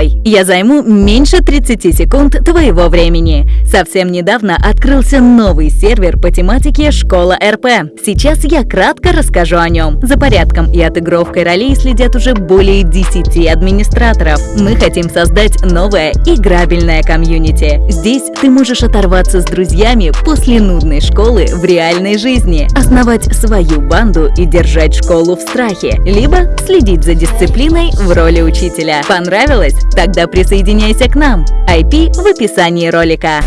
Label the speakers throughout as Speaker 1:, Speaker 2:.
Speaker 1: Стой! Я займу меньше 30 секунд твоего времени. Совсем недавно открылся новый сервер по тематике «Школа РП». Сейчас я кратко расскажу о нем. За порядком и отыгровкой ролей следят уже более 10 администраторов. Мы хотим создать новое играбельное комьюнити. Здесь ты можешь оторваться с друзьями после нудной школы в реальной жизни, основать свою банду и держать школу в страхе, либо следить за дисциплиной в роли учителя. Понравилось? Тогда присоединяйся к нам. IP в описании ролика.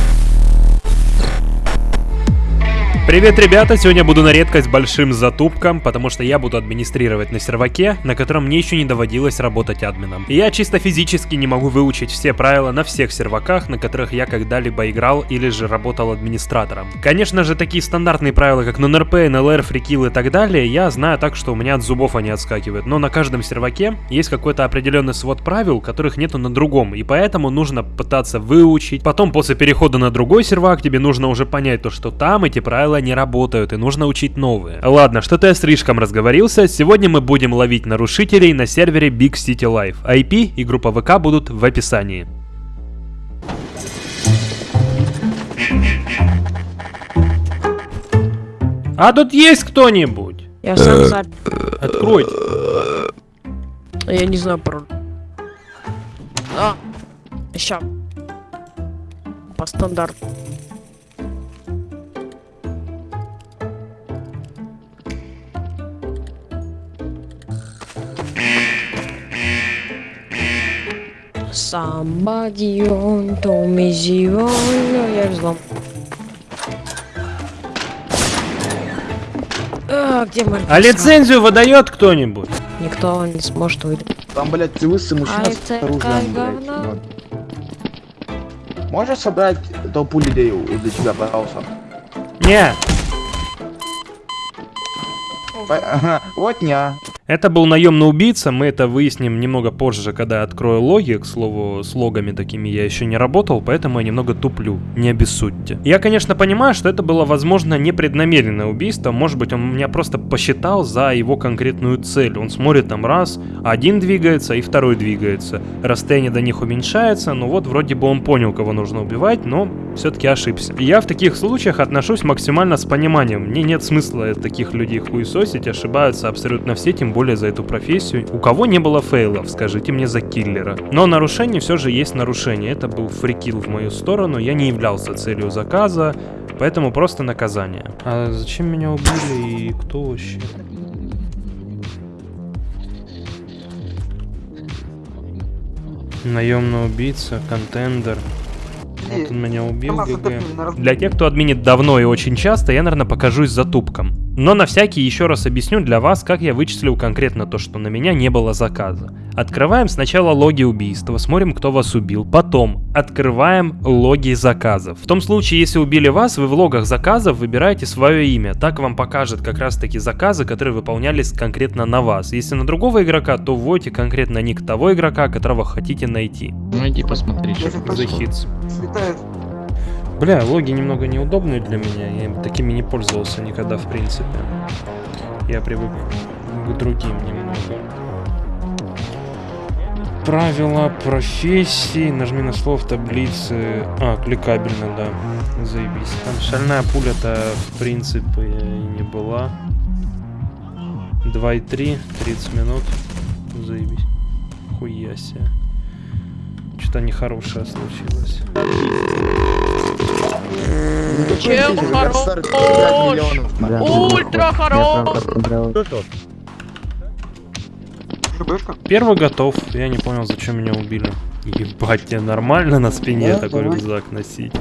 Speaker 2: Привет, ребята! Сегодня буду на редкость большим затупком, потому что я буду администрировать на серваке, на котором мне еще не доводилось работать админом. Я чисто физически не могу выучить все правила на всех серваках, на которых я когда-либо играл или же работал администратором. Конечно же, такие стандартные правила, как нон-РП, НЛР, фрикил и так далее, я знаю так, что у меня от зубов они отскакивают. Но на каждом серваке есть какой-то определенный свод правил, которых нету на другом, и поэтому нужно пытаться выучить. Потом, после перехода на другой сервак, тебе нужно уже понять то, что там эти правила правила не работают и нужно учить новые. Ладно, что-то я слишком разговорился. Сегодня мы будем ловить нарушителей на сервере Big City Life. IP и группа ВК будут в описании. А тут есть кто-нибудь?
Speaker 3: Я сам запер.
Speaker 2: Откройте.
Speaker 3: Я не знаю пароль. А, ща. По стандарту. Somebody on to me zero. Я взлом. А, где мой
Speaker 2: А лицензию выдает кто-нибудь?
Speaker 3: Никто не сможет выдать.
Speaker 4: Там, блядь, ты лысый мужчина
Speaker 3: Ай,
Speaker 4: с оружием, блядь. вот. Можешь собрать толпу людей у- для тебя, пожалуйста?
Speaker 2: Не,
Speaker 4: По- Ага, Вот не.
Speaker 2: Это был наемный убийца, мы это выясним немного позже, когда открою логи, к слову, с логами такими я еще не работал, поэтому я немного туплю, не обессудьте. Я, конечно, понимаю, что это было, возможно, непреднамеренное убийство, может быть, он меня просто посчитал за его конкретную цель. Он смотрит там раз, один двигается и второй двигается. Расстояние до них уменьшается, ну вот вроде бы он понял, кого нужно убивать, но все-таки ошибся. Я в таких случаях отношусь максимально с пониманием. Мне нет смысла таких людей хуесосить, ошибаются абсолютно все, тем более за эту профессию. У кого не было фейлов, скажите мне за киллера. Но нарушение все же есть нарушение. Это был фрикил в мою сторону, я не являлся целью заказа, поэтому просто наказание. А зачем меня убили и кто вообще? Наемный убийца, контендер. Вот он меня убил, ГГ. Для тех, кто админит давно и очень часто, я, наверное, покажусь затупком. Но на всякий еще раз объясню для вас, как я вычислил конкретно то, что на меня не было заказа. Открываем сначала логи убийства, смотрим, кто вас убил. Потом открываем логи заказов. В том случае, если убили вас, вы в логах заказов выбираете свое имя. Так вам покажет как раз таки заказы, которые выполнялись конкретно на вас. Если на другого игрока, то вводите конкретно ник того игрока, которого хотите найти.
Speaker 5: Ну иди посмотри, что
Speaker 2: The Hits.
Speaker 4: Светает.
Speaker 2: Бля, логи немного неудобные для меня, я им такими не пользовался никогда в принципе. Я привык к другим немного. Правила профессии, нажми на слово в таблице. А, кликабельно, да. Заебись. Там шальная пуля-то в принципе и не была. 2,3, 30 минут. Заебись. Хуя. Что-то нехорошее случилось.
Speaker 3: Чем хорош? Ультра хорош!
Speaker 2: Первый готов. Я не понял, зачем меня убили. Ебать, тебе нормально на спине такой рюкзак носить?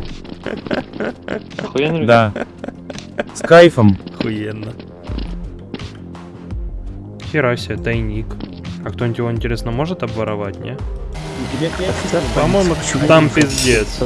Speaker 5: Да. С кайфом.
Speaker 2: Охуенно. Хера себе, тайник. А кто-нибудь его, интересно, может обворовать, не? По-моему, там пиздец.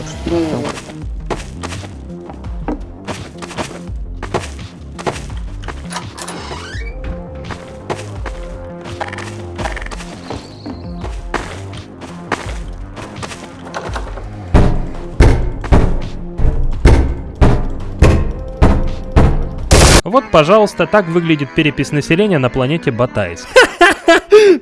Speaker 2: Вот, пожалуйста, так выглядит перепись населения на планете Батайск.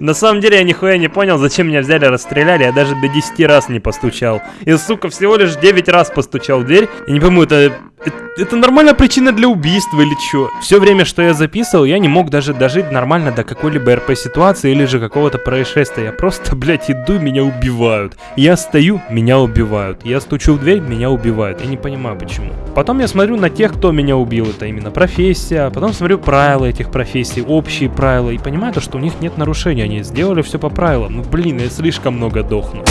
Speaker 2: На самом деле я нихуя не понял, зачем меня взяли, расстреляли, я даже до 10 раз не постучал. И, сука, всего лишь 9 раз постучал в дверь. Я не пойму, это, это, это нормальная причина для убийства или чё? Все время, что я записывал, я не мог даже дожить нормально до какой-либо РП-ситуации или же какого-то происшествия. Я просто, блядь, иду, меня убивают. Я стою, меня убивают. Я стучу в дверь, меня убивают. Я не понимаю, почему. Потом я смотрю на тех, кто меня убил. Это именно профессия. Потом смотрю правила этих профессий, общие правила. И понимаю то, что у них нет нарушений. Они сделали все по правилам. Ну, блин, я слишком много дохну.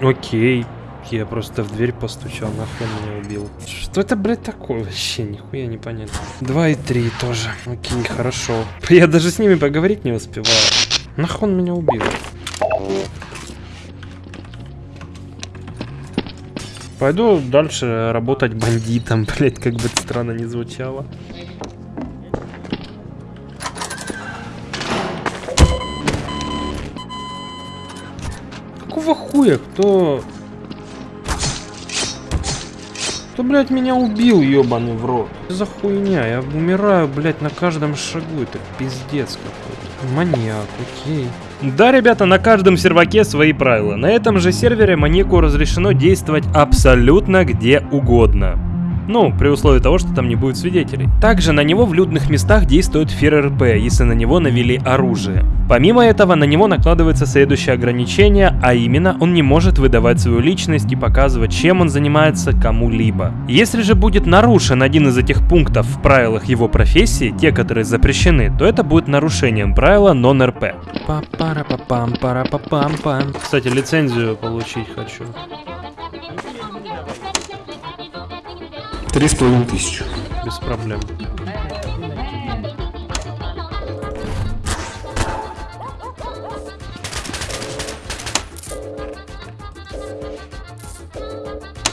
Speaker 2: Окей. Я просто в дверь постучал, нахуй меня убил. Что это, блядь, такое вообще? Нихуя не понятно. Два и три тоже. Окей, хорошо. Я даже с ними поговорить не успеваю. Нахуй он меня убил? Пойду дальше работать бандитом, блять, как бы это странно не звучало. Какого хуя? Кто... Кто, блядь, меня убил, ебаный в рот? Что за хуйня? Я умираю, блядь, на каждом шагу. Это пиздец какой-то. Маньяк, окей. Да, ребята, на каждом серваке свои правила. На этом же сервере маньяку разрешено действовать абсолютно где угодно. Ну, при условии того, что там не будет свидетелей. Также на него в людных местах действует фир РП, если на него навели оружие. Помимо этого, на него накладывается следующее ограничение, а именно, он не может выдавать свою личность и показывать, чем он занимается кому-либо. Если же будет нарушен один из этих пунктов в правилах его профессии, те, которые запрещены, то это будет нарушением правила нон-РП. Кстати, лицензию получить хочу.
Speaker 6: Три с половиной тысячи.
Speaker 2: Без проблем.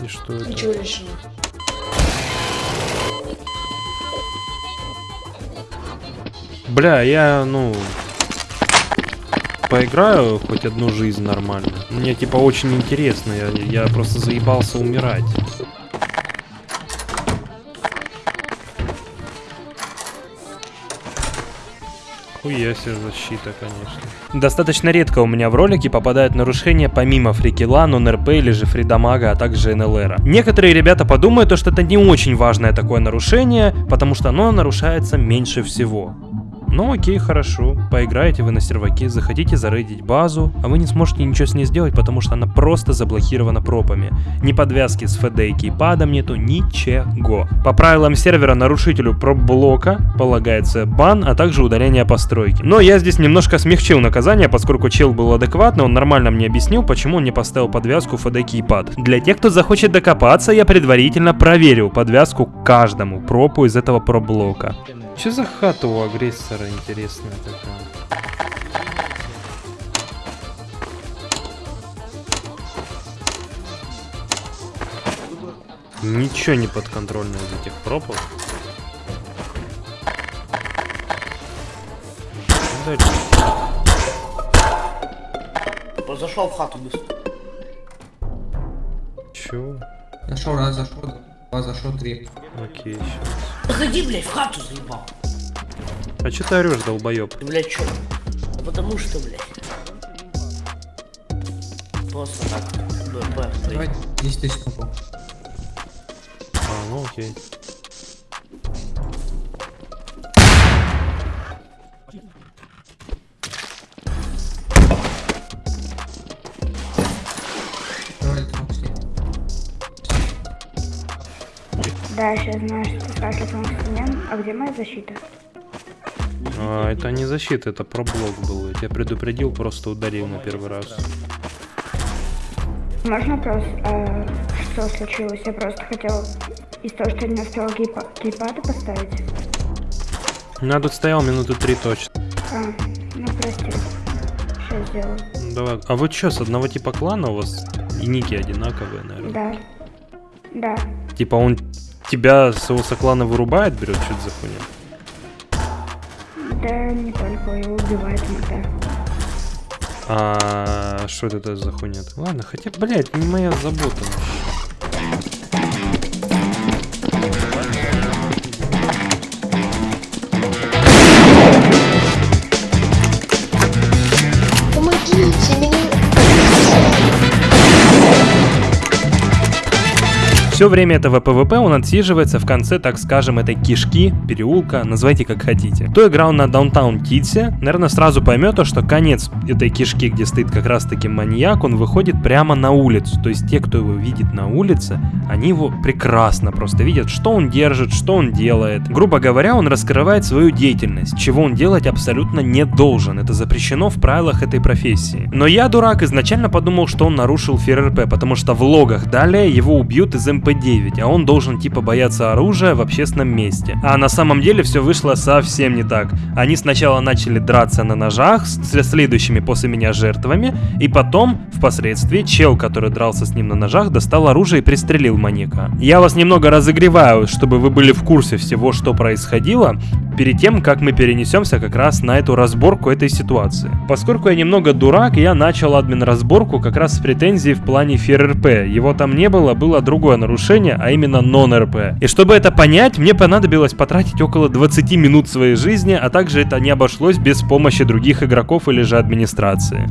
Speaker 2: И что это?
Speaker 3: Чего решил?
Speaker 2: Бля, я, ну... Поиграю хоть одну жизнь нормально. Мне, типа, очень интересно. Я, я просто заебался умирать. Хуя себе защита, конечно. Достаточно редко у меня в ролике попадают нарушения помимо фрикила, нон-РП или же фридамага, а также НЛР. Некоторые ребята подумают, что это не очень важное такое нарушение, потому что оно нарушается меньше всего. Ну окей, хорошо. Поиграете вы на серваке, захотите зарейдить базу, а вы не сможете ничего с ней сделать, потому что она просто заблокирована пропами. Ни подвязки с FD и кейпадом нету, ничего. По правилам сервера нарушителю проп-блока полагается бан, а также удаление постройки. Но я здесь немножко смягчил наказание, поскольку чел был адекватный, он нормально мне объяснил, почему он не поставил подвязку FD кейпад. Для тех, кто захочет докопаться, я предварительно проверил подвязку каждому пропу из этого проп-блока. Что за хата у агрессора интересная такая? Ничего не подконтрольно из этих пропов. Дальше.
Speaker 7: Зашел в хату быстро.
Speaker 2: Чё?
Speaker 8: Зашел раз, зашел два, зашел три.
Speaker 2: Окей, сейчас.
Speaker 7: Заходи, блядь, в хату заебал.
Speaker 2: А чё ты орешь, долбоёб?
Speaker 7: Ты, блядь, чё? Да потому что, блядь. Просто так. Б, Б,
Speaker 8: Давай 10 тысяч попал.
Speaker 2: А, ну окей.
Speaker 9: Да, я сейчас знаю, что ты спрашиваешь инструмент, а где моя защита?
Speaker 2: А, это не защита, это проблок был. Я тебя предупредил, просто ударил на первый раз.
Speaker 9: Можно вопрос, а, что случилось? Я просто хотел из того, что я не успела гейпа- гейпады поставить.
Speaker 2: Я тут стоял минуты три точно.
Speaker 9: А, ну прости. Сейчас сделаю.
Speaker 2: Давай. А вы чё, с одного типа клана у вас и ники одинаковые, наверное?
Speaker 9: Да. Да.
Speaker 2: Типа он тебя с его соклана вырубает, берет, что это за хуйня?
Speaker 9: Да, не только его убивает иногда.
Speaker 2: А что это за хуйня? Ладно, хотя, блядь, не моя забота. Все время этого PvP он отсиживается в конце, так скажем, этой кишки, переулка, называйте как хотите. Кто играл на Downtown Tits е, наверное, сразу поймет, то, что конец этой кишки, где стоит как раз таки маньяк, он выходит прямо на улицу. То есть те, кто его видит на улице, они его прекрасно просто видят, что он держит, что он делает. Грубо говоря, он раскрывает свою деятельность, чего он делать абсолютно не должен. Это запрещено в правилах этой профессии. Но я, дурак, изначально подумал, что он нарушил FearRP, потому что в логах далее его убьют из MP-9, а он должен типа бояться оружия в общественном месте. А на самом деле все вышло совсем не так. Они сначала начали драться на ножах с следующими после меня жертвами, и потом, впоследствии, чел, который дрался с ним на ножах, достал оружие и пристрелил маньяка. Я вас немного разогреваю, чтобы вы были в курсе всего, что происходило, перед тем, как мы перенесемся как раз на эту разборку этой ситуации. Поскольку я немного дурак, я начал админ разборку как раз с претензией в плане ФРРП. Его там не было, было другое нарушение, а именно нон-РП. И чтобы это понять, мне понадобилось потратить около 20 минут своей жизни, а также это не обошлось без помощи других игроков или же администрации.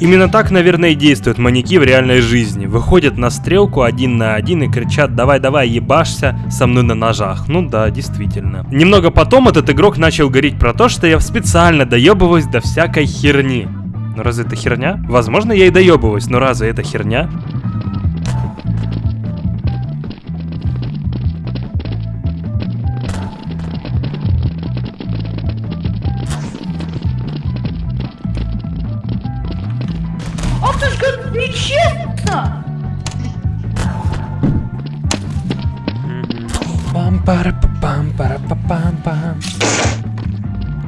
Speaker 2: Именно так, наверное, и действуют маньяки в реальной жизни. Выходят на стрелку один на один и кричат «давай-давай, ебашься со мной на ножах». Ну да, действительно. Немного потом этот игрок начал говорить про то, что я специально доебываюсь до всякой херни. Ну разве это херня? Возможно, я и доебываюсь, но разве это херня?
Speaker 7: Ах ты ж как нечестно!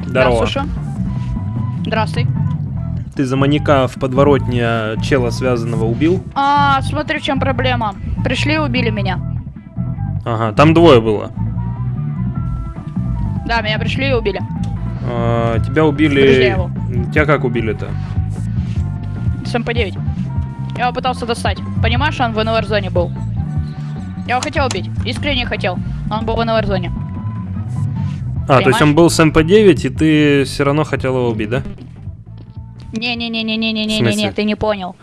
Speaker 2: Здорово.
Speaker 3: Слушай. Здравствуй.
Speaker 2: Ты за маньяка в подворотне чела связанного убил?
Speaker 3: А, смотри, в чем проблема. Пришли и убили меня.
Speaker 2: Ага, там двое было.
Speaker 3: Да, меня пришли и убили.
Speaker 2: А, тебя убили... Тебя как убили-то?
Speaker 3: С MP-9. Я его пытался достать. Понимаешь, он в NLR-зоне был. Я его хотел убить. Искренне хотел. Он был в NLR-зоне.
Speaker 2: А, то есть он был с MP-9, и ты все равно хотел его убить, да? В
Speaker 3: Не-не-не-не-не-не-не-не,
Speaker 2: смысле?
Speaker 3: ты не понял.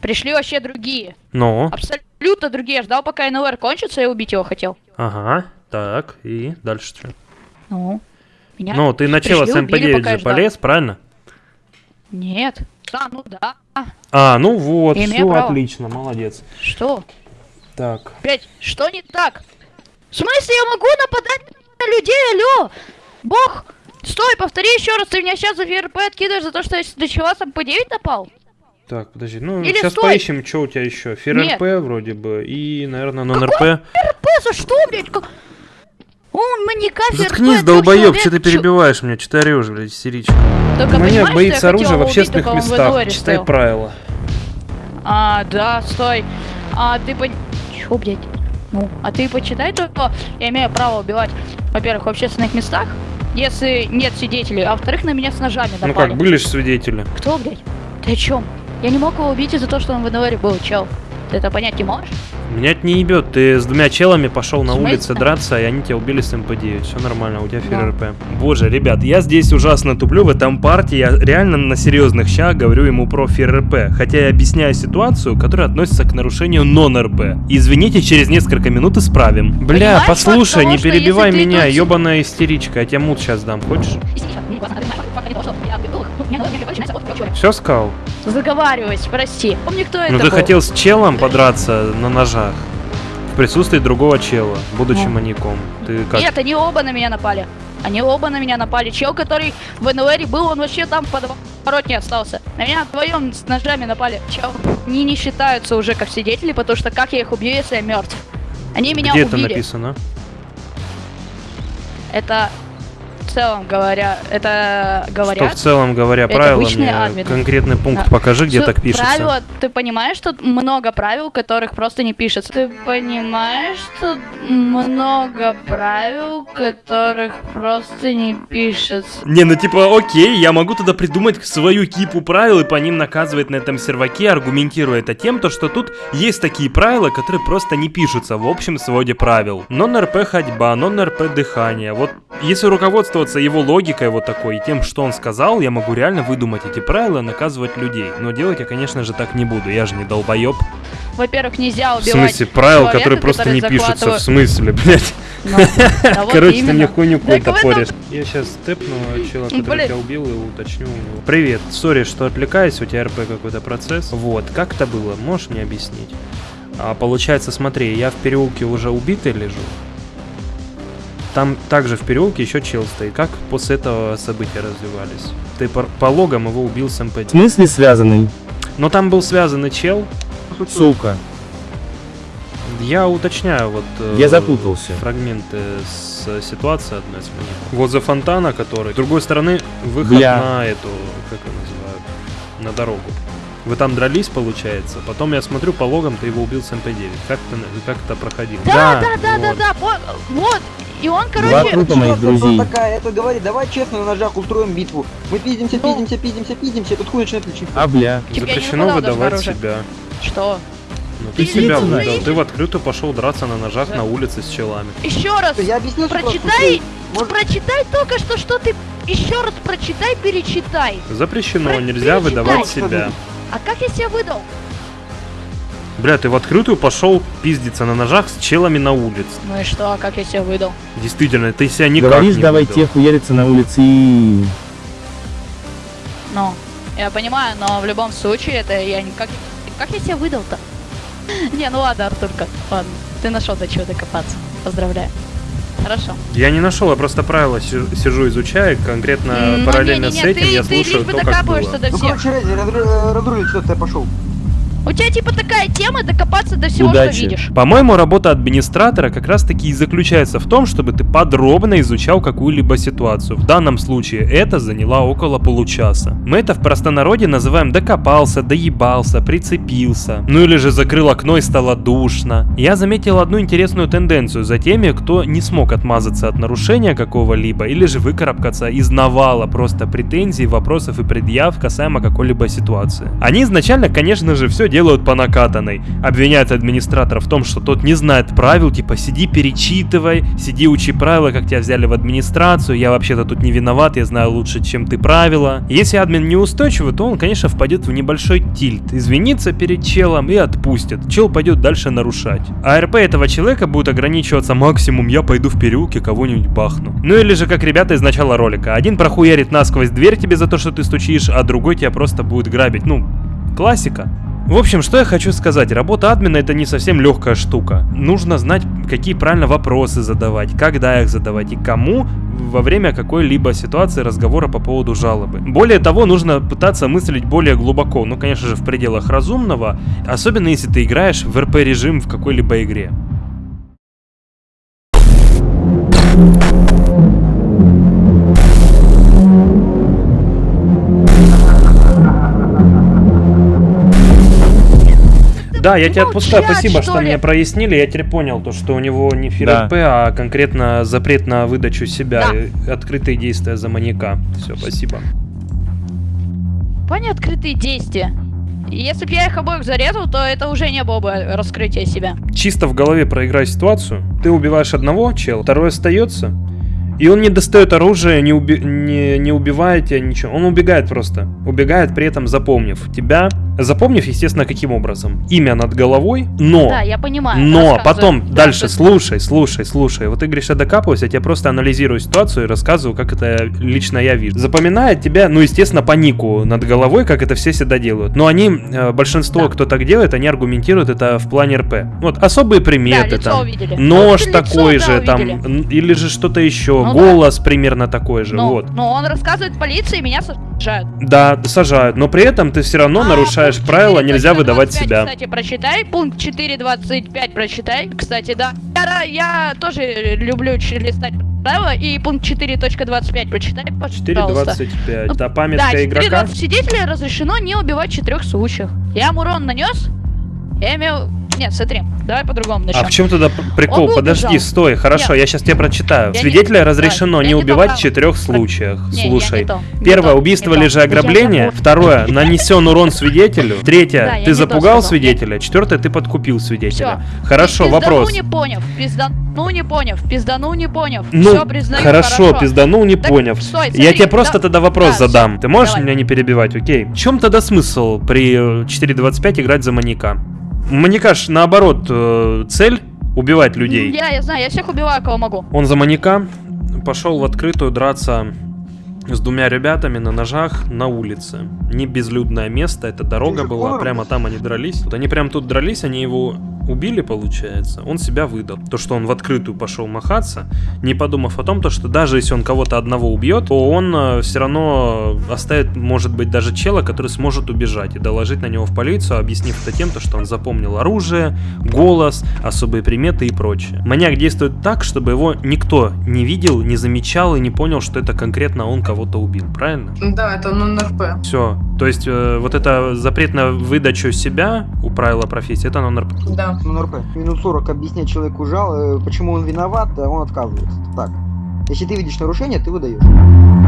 Speaker 3: Пришли вообще другие.
Speaker 2: Ну,
Speaker 3: Абсолютно другие. Я ждал, пока NLR кончится, и убить его хотел.
Speaker 2: ага, так, и дальше что?
Speaker 3: Ну, меня
Speaker 2: Ну, ты на чела с
Speaker 3: пришли, убили,
Speaker 2: МП-9
Speaker 3: пока я
Speaker 2: же полез, правильно?
Speaker 3: Нет. Да, ну да.
Speaker 2: А, ну вот, все
Speaker 3: право.
Speaker 2: отлично, молодец.
Speaker 3: Что?
Speaker 2: Так,
Speaker 3: Опять, что не так? В смысле я могу нападать на людей, алло? Бог! Стой, повтори еще раз, ты меня сейчас за ФРП откидываешь за то, что я до чего сам по 9 напал?
Speaker 2: так, подожди, ну
Speaker 3: Или
Speaker 2: сейчас
Speaker 3: стой.
Speaker 2: поищем, что у тебя еще. ФРРП вроде бы, и, наверное, нон-РП.
Speaker 3: РП за что, блядь? Как... Он маньяка ФРП.
Speaker 2: Заткнись, долбоеб, что ты перебиваешь меня, что ты орешь, блядь, истеричка.
Speaker 3: Только
Speaker 2: Маньяк
Speaker 3: понимаешь,
Speaker 2: боится оружия в общественных местах. Читай правила.
Speaker 3: А, да, стой. А ты по... Чё, блядь? Ну, а ты почитай только, я имею право убивать, во-первых, в общественных местах, если нет свидетелей, а во-вторых, на меня с ножами
Speaker 2: Ну
Speaker 3: напали.
Speaker 2: как, были же свидетели.
Speaker 3: Кто, блядь? Ты о чем? Я не мог его убить из-за того, что он в НВРе был, чел. Ты это понять не можешь?
Speaker 2: Меня это не ебет. Ты с двумя челами пошел на улице драться, и они тебя убили с МП-9. Все нормально, у тебя
Speaker 3: Да.
Speaker 2: ФРРП. Боже, ребят, я здесь ужасно туплю в этом партии. Я реально на серьезных щах говорю ему про FearRP. Хотя я объясняю ситуацию, которая относится к нарушению non-RP. Извините, через несколько минут исправим. Бля,
Speaker 3: Понимаешь,
Speaker 2: послушай, не перебивай меня, ебаная истеричка. Я тебе мут сейчас дам, хочешь? Все сказал?
Speaker 3: Заговариваюсь, прости. Помни, кто это
Speaker 2: Ну ты
Speaker 3: был?
Speaker 2: хотел с челом подраться на ножах. В присутствии другого чела, будучи
Speaker 3: Ну.
Speaker 2: маньяком. Ты как?
Speaker 3: Нет, они оба на меня напали. Они оба на меня напали. Чел, который в НВРе был, он вообще там в подворотне остался. На меня вдвоем с ножами напали. Чел, они не считаются уже как свидетели, потому что как я их убью, если я мертв? Они меня
Speaker 2: Где это
Speaker 3: убили.
Speaker 2: написано?
Speaker 3: Это в целом говоря, это
Speaker 2: Что
Speaker 3: говорят.
Speaker 2: в целом говоря правила,
Speaker 3: обычные
Speaker 2: мне
Speaker 3: админы.
Speaker 2: конкретный пункт
Speaker 3: Да.
Speaker 2: покажи, где так пишется.
Speaker 3: Правила, ты понимаешь, что много правил, которых просто не пишется. Ты понимаешь, что много правил, которых просто не пишется.
Speaker 2: Не, ну типа, окей, я могу тогда придумать свою кипу правил и по ним наказывать на этом серваке, аргументируя это тем, то, что тут есть такие правила, которые просто не пишутся в общем своде правил. Нон-РП ходьба, нон-РП дыхание. Вот если руководствоваться его логикой вот такой и тем, что он сказал, я могу реально выдумать эти правила наказывать людей. Но делать я, конечно же, так не буду, я же не долбоеб.
Speaker 3: Во-первых, нельзя
Speaker 2: В
Speaker 3: убивать
Speaker 2: смысле, правил,
Speaker 3: человека,
Speaker 2: которые просто
Speaker 3: который
Speaker 2: не пишутся, в смысле, блядь.
Speaker 3: Ну,
Speaker 2: Короче, ты мне хуйню какую-то
Speaker 3: в
Speaker 2: поришь. Я сейчас степну человека, который тебя убил, и уточню у него. Привет, сори, что отвлекаюсь, у тебя РП какой-то процесс. Вот, как это было, можешь мне объяснить? А, получается, смотри, я в переулке уже убитый лежу. Там также в переулке еще чел стоит. Как после этого события развивались? Ты по, по логам его убил с
Speaker 5: В
Speaker 2: МП.
Speaker 5: смысле связанный?
Speaker 2: Но там был связанный чел.
Speaker 5: Сука.
Speaker 2: Я уточняю вот... э,
Speaker 5: Я запутался.
Speaker 2: Фрагменты с э, ситуации одной с моих. Возле фонтана, который... С другой стороны, выход
Speaker 5: Бля.
Speaker 2: на эту... Как ее называют? На дорогу. Вы там дрались, получается. Потом я смотрю, по логам ты его убил с МП-9. Как, ты, как это проходило?
Speaker 3: Да, да, да, да,
Speaker 2: вот.
Speaker 3: да, вот, вот. И он,
Speaker 5: Два
Speaker 3: короче,
Speaker 5: трупа моих друзей.
Speaker 4: такая, это говорит, давай честно на ножах устроим битву. Мы пиздимся,
Speaker 3: Ну.
Speaker 4: пиздимся, пиздимся, пиздимся, тут хуй начинает лечить.
Speaker 5: А, бля.
Speaker 3: Тебе не
Speaker 2: Запрещено выдавать себя.
Speaker 3: что?
Speaker 2: Ну ты
Speaker 3: Ты
Speaker 2: себя выдал.
Speaker 3: знаешь?
Speaker 2: Ты в открытую пошел драться на ножах
Speaker 3: Да.
Speaker 2: на улице с челами.
Speaker 3: Еще раз,
Speaker 4: Я объяснил, что
Speaker 3: прочитай,
Speaker 4: Может-
Speaker 3: прочитай только что, что ты... Еще раз прочитай, перечитай.
Speaker 2: Запрещено,
Speaker 3: Про-
Speaker 2: нельзя
Speaker 3: перечитай.
Speaker 2: выдавать себя.
Speaker 3: А как я себя выдал?
Speaker 2: Бля, ты в открытую пошел пиздиться на ножах с челами на улице.
Speaker 3: Ну и что, а как я себя выдал?
Speaker 2: Действительно, ты себя никак
Speaker 5: Говоришь,
Speaker 2: не
Speaker 5: давай
Speaker 2: выдал.
Speaker 5: тех хуяриться на улице и...
Speaker 3: Ну, я понимаю, но в любом случае, это я не... Как, как я себя выдал-то? Не, ну ладно, Артурка, ладно. Ты нашел до чего докопаться. Поздравляю. Хорошо.
Speaker 2: Я не нашел, я просто правила си- сижу, изучаю, конкретно
Speaker 3: ну,
Speaker 2: параллельно
Speaker 3: не-не-не,
Speaker 2: с этим
Speaker 3: ты,
Speaker 2: я
Speaker 3: ты
Speaker 2: слушаю
Speaker 3: лишь бы
Speaker 2: то, как
Speaker 3: докапываешься
Speaker 2: было.
Speaker 3: до
Speaker 4: Ну,
Speaker 3: всех.
Speaker 4: короче, Рези, разру- разрулить, что ты пошел.
Speaker 3: У тебя типа такая тема докопаться до всего,
Speaker 5: Удачи.
Speaker 3: что видишь.
Speaker 2: По-моему, работа администратора как раз таки и заключается в том, чтобы ты подробно изучал какую-либо ситуацию. В данном случае это заняло около получаса. Мы это в простонародье называем докопался, доебался, прицепился. Ну или же закрыл окно и стало душно. Я заметил одну интересную тенденцию за теми, кто не смог отмазаться от нарушения какого-либо или же выкарабкаться из навала просто претензий, вопросов и предъяв касаемо какой-либо ситуации. Они изначально, конечно же, все делают по накатанной. Обвиняют администратора в том, что тот не знает правил, типа сиди перечитывай, сиди учи правила, как тебя взяли в администрацию, я вообще-то тут не виноват, я знаю лучше, чем ты правила. Если админ неустойчивый, то он, конечно, впадет в небольшой тильт, извинится перед челом и отпустит. Чел пойдет дальше нарушать. А РП этого человека будет ограничиваться максимум я пойду в переулке кого-нибудь бахну. Ну или же как ребята из начала ролика. Один прохуярит насквозь дверь тебе за то, что ты стучишь, а другой тебя просто будет грабить. Ну, классика. В общем, что я хочу сказать, работа админа это не совсем легкая штука. Нужно знать, какие правильно вопросы задавать, когда их задавать и кому во время какой-либо ситуации разговора по поводу жалобы. Более того, нужно пытаться мыслить более глубоко, ну, конечно же, в пределах разумного, особенно если ты играешь в РП-режим в какой-либо игре. Да, я тебя отпускаю, спасибо,
Speaker 3: что
Speaker 2: мне прояснили. Я теперь понял, то, что у него не
Speaker 5: Да.
Speaker 2: ФРП, а конкретно запрет на выдачу себя,
Speaker 3: Да.
Speaker 2: открытые действия за маньяка. Все, спасибо.
Speaker 3: Понял открытые действия. Если бы я их обоих зарезал, то это уже не было бы раскрытие себя.
Speaker 2: Чисто в голове проиграй ситуацию. Ты убиваешь одного чела, второй остается. И он не достает оружие, не, уби- не, не убивает тебя, ничего. Он убегает просто. Убегает, при этом запомнив тебя. Запомнив, естественно, каким образом. Имя над головой, но...
Speaker 3: Да, я понимаю.
Speaker 2: Но потом
Speaker 3: Да,
Speaker 2: дальше
Speaker 3: да.
Speaker 2: слушай, слушай, слушай. Вот ты говоришь, я докапываюсь, я тебе просто анализирую ситуацию и рассказываю, как это лично я вижу. Запоминает тебя, ну, естественно, по нику над головой, как это все всегда делают. Но они, э, большинство,
Speaker 3: Да.
Speaker 2: кто так делает, они аргументируют это в плане РП. Вот, особые
Speaker 3: Да,
Speaker 2: приметы
Speaker 3: лицо
Speaker 2: там.
Speaker 3: увидели.
Speaker 2: Нож
Speaker 3: лицо,
Speaker 2: такой
Speaker 3: да,
Speaker 2: же, там,
Speaker 3: увидели.
Speaker 2: или же что-то еще,
Speaker 3: Ну да.
Speaker 2: голос примерно такой же,
Speaker 3: Ну,
Speaker 2: вот.
Speaker 3: ну, он рассказывает полиции, меня сажают.
Speaker 2: Да, сажают, но при этом ты все равно
Speaker 3: А,
Speaker 2: нарушаешь
Speaker 3: пункт
Speaker 2: правила, нельзя
Speaker 3: 4.25,
Speaker 2: выдавать себя.
Speaker 3: Кстати, прочитай. Пункт 4.25 прочитай. Кстати, да. Я, я тоже люблю листать правила и пункт 4.25 прочитай, пожалуйста.
Speaker 2: 4.25. А
Speaker 3: Ну,
Speaker 2: памятка
Speaker 3: да,
Speaker 2: игрока?
Speaker 3: 4.20 свидетеля разрешено не убивать в четырех случаях. Я ему урон нанес, я имел... Нет, смотри, давай по-другому начнем.
Speaker 2: А в чем тогда прикол? Подожди,
Speaker 3: убежал.
Speaker 2: стой, хорошо,
Speaker 3: Нет.
Speaker 2: я сейчас тебе прочитаю.
Speaker 3: Я не-
Speaker 2: Свидетеля разрешено
Speaker 3: давай,
Speaker 2: не
Speaker 3: я не
Speaker 2: убивать в четырех случаях.
Speaker 3: Не, я
Speaker 2: Слушай,
Speaker 3: не то, не
Speaker 2: первое,
Speaker 3: то,
Speaker 2: убийство
Speaker 3: не то.
Speaker 2: или же
Speaker 3: Я
Speaker 2: ограбление. Второе, нанесен урон свидетелю. Третье,
Speaker 3: Да, я
Speaker 2: ты
Speaker 3: не то
Speaker 2: запугал
Speaker 3: сказал.
Speaker 2: свидетеля. Четвертое, ты подкупил свидетеля.
Speaker 3: Всё.
Speaker 2: Хорошо,
Speaker 3: Пиздану
Speaker 2: вопрос.
Speaker 3: не поняв, пиздану не поняв, пиздану не поняв.
Speaker 2: Ну,
Speaker 3: Всё, признаю,
Speaker 2: хорошо, пизданул, не
Speaker 3: Так,
Speaker 2: поняв.
Speaker 3: стой,
Speaker 2: Я
Speaker 3: смотри,
Speaker 2: тебе просто
Speaker 3: да-
Speaker 2: тогда вопрос
Speaker 3: да,
Speaker 2: задам. Ты можешь
Speaker 3: давай.
Speaker 2: меня не перебивать, окей? В чем тогда смысл при э, 4.25 играть за маньяка? Маньяка ж наоборот э, цель убивать людей.
Speaker 3: Я, я знаю, я всех убиваю, кого могу.
Speaker 2: Он за маньяка пошел в открытую драться с двумя ребятами на ножах на улице. Не безлюдное место, это дорога была, прямо там они дрались. Вот они прям тут дрались, они его убили, получается. Он себя выдал. То, что он в открытую пошел махаться, не подумав о том, то, что даже если он кого-то одного убьет, то он все равно оставит, может быть, даже чела, который сможет убежать и доложить на него в полицию, объяснив это тем, то, что он запомнил оружие, голос, особые приметы и прочее. Маньяк действует так, чтобы его никто не видел, не замечал и не понял, что это конкретно он кого-то убил, правильно?
Speaker 10: Да, это нон-РП.
Speaker 2: Все. То есть э, вот это запрет на выдачу себя у правила профессии, это нон
Speaker 10: Да.
Speaker 4: Ну, НРП. Минут 40 объяснять человеку жал, э, почему он виноват, а он отказывается. Так. Если ты видишь нарушение, ты выдаешь.